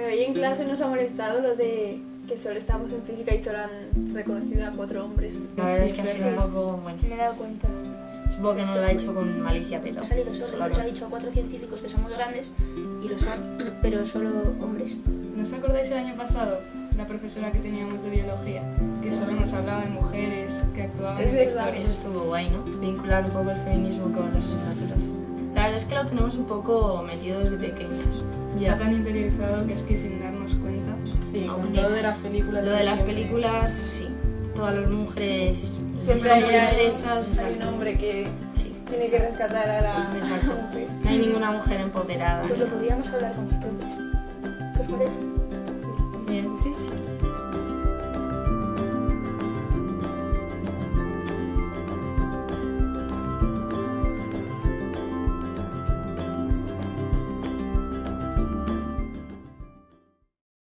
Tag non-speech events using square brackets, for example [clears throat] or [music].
Bueno, hoy en clase nos ha molestado lo de que solo estamos en física y solo han reconocido a cuatro hombres. La verdad es Sí, que ha sido un poco, bueno, Me he dado cuenta. supongo que no lo ha hecho con malicia, pero... Ha salido solo, claro. nos ha dicho a cuatro científicos que somos grandes y lo son, [clears throat] pero solo hombres. ¿No os acordáis el año pasado? La profesora que teníamos de biología, que solo nos hablaba de mujeres que actuaban Es en la historia. Eso estuvo guay, ¿no? Vincular un poco el feminismo con las asignaturas. La verdad es que lo tenemos un poco metido desde pequeños. Está tan interiorizado que es que sin darnos cuenta. Sí, Aunque todo de las películas. Lo de las siempre. películas, sí. Todas las mujeres... Siempre hay, hay- hay un exacto. hombre que Sí. tiene que rescatar a la Exacto. mujer. No hay ninguna mujer empoderada. Pues lo podríamos hablar con los profes. ¿Qué os parece? Bien, sí, sí.